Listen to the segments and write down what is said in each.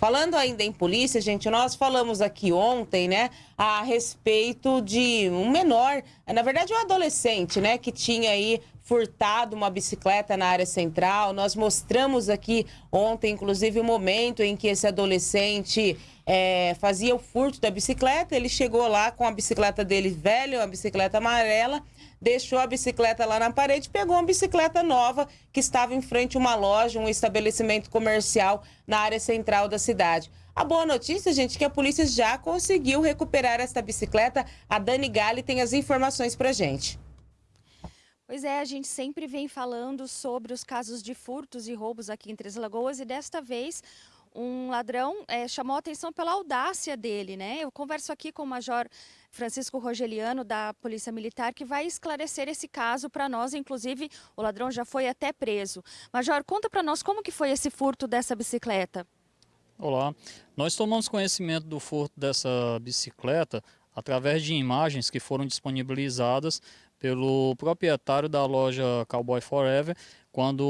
Falando ainda em polícia, gente, nós falamos aqui ontem, né, a respeito de um menor, na verdade um adolescente, né, que tinha aí furtado uma bicicleta na área central. Nós mostramos aqui ontem, inclusive, o momento em que esse adolescente é, fazia o furto da bicicleta. Ele chegou lá com a bicicleta dele velha, uma bicicleta amarela, deixou a bicicleta lá na parede, pegou uma bicicleta nova que estava em frente a uma loja, um estabelecimento comercial na área central da cidade. A boa notícia, gente, é que a polícia já conseguiu recuperar esta bicicleta. A Dani Gali tem as informações pra gente. Pois é, a gente sempre vem falando sobre os casos de furtos e roubos aqui em Três Lagoas e desta vez um ladrão é, chamou a atenção pela audácia dele, né? Eu converso aqui com o Major Francisco Rogeliano, da Polícia Militar, que vai esclarecer esse caso para nós. Inclusive, o ladrão já foi até preso. Major, conta para nós como que foi esse furto dessa bicicleta. Olá, nós tomamos conhecimento do furto dessa bicicleta através de imagens que foram disponibilizadas pelo proprietário da loja Cowboy Forever, quando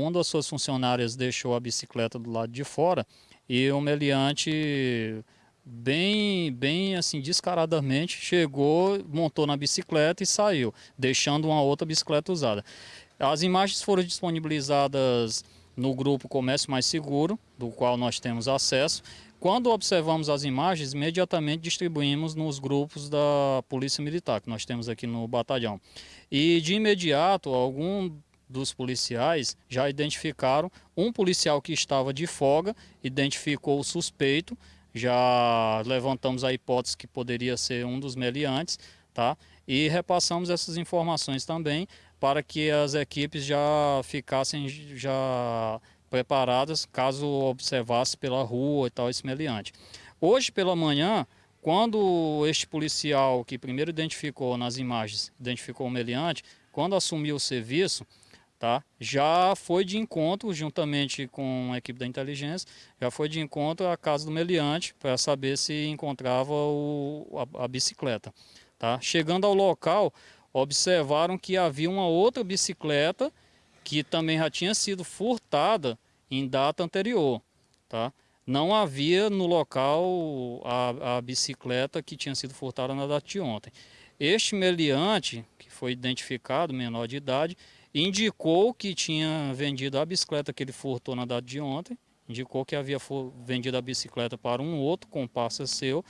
uma das suas funcionárias deixou a bicicleta do lado de fora e o meliante bem, bem assim descaradamente chegou, montou na bicicleta e saiu, deixando uma outra bicicleta usada. As imagens foram disponibilizadas no grupo Comércio Mais Seguro, do qual nós temos acesso, quando observamos as imagens, imediatamente distribuímos nos grupos da Polícia Militar, que nós temos aqui no batalhão. E de imediato, algum dos policiais já identificaram um policial que estava de folga, identificou o suspeito, já levantamos a hipótese que poderia ser um dos meliantes, tá? E repassamos essas informações também para que as equipes já ficassem já preparadas caso observasse pela rua e tal esse meliante. Hoje pela manhã, quando este policial que primeiro identificou nas imagens, identificou o meliante, quando assumiu o serviço, tá, já foi de encontro, juntamente com a equipe da inteligência, já foi de encontro à casa do meliante para saber se encontrava o, a, a bicicleta. Tá? Chegando ao local, observaram que havia uma outra bicicleta que também já tinha sido furtada em data anterior. Tá? Não havia no local a, a bicicleta que tinha sido furtada na data de ontem. Este meliante, que foi identificado, menor de idade, indicou que tinha vendido a bicicleta que ele furtou na data de ontem, indicou que havia vendido a bicicleta para um outro comparsa seu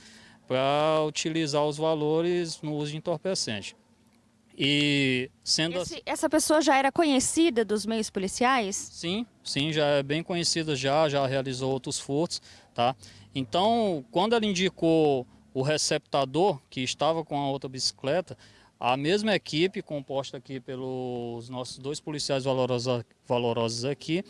para utilizar os valores no uso de entorpecente. E sendo Esse, essa pessoa já era conhecida dos meios policiais? Sim, sim, já é bem conhecida já, já realizou outros furtos, tá? Então, quando ela indicou o receptador que estava com a outra bicicleta, a mesma equipe, composta aqui pelos nossos dois policiais valorosos, valorosos aqui,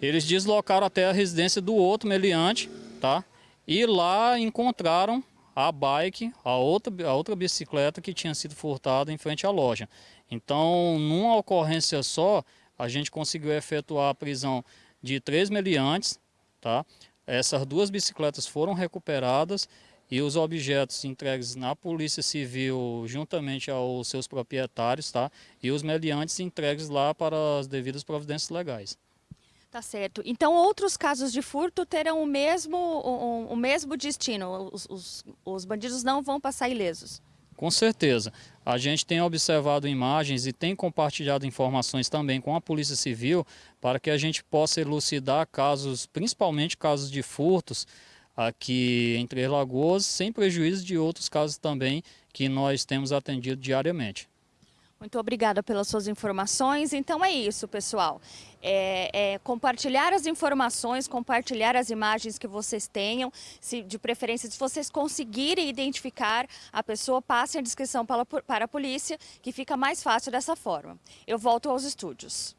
eles deslocaram até a residência do outro meliante, tá? E lá encontraram a bike, a outra, a outra bicicleta que tinha sido furtada em frente à loja. Então, numa ocorrência só, a gente conseguiu efetuar a prisão de três meliantes, tá? Essas duas bicicletas foram recuperadas e os objetos entregues na Polícia Civil juntamente aos seus proprietários, tá? E os meliantes entregues lá para as devidas providências legais. Tá certo. Então, outros casos de furto terão o mesmo, o, o mesmo destino? Os, os, os bandidos não vão passar ilesos? Com certeza. A gente tem observado imagens e tem compartilhado informações também com a Polícia Civil para que a gente possa elucidar casos, principalmente casos de furtos aqui em Três Lagoas, sem prejuízo de outros casos também que nós temos atendido diariamente. Muito obrigada pelas suas informações. Então é isso, pessoal. É, é, compartilhar as informações, compartilhar as imagens que vocês tenham, se, de preferência, se vocês conseguirem identificar a pessoa, passem a descrição para, para a polícia, que fica mais fácil dessa forma. Eu volto aos estúdios.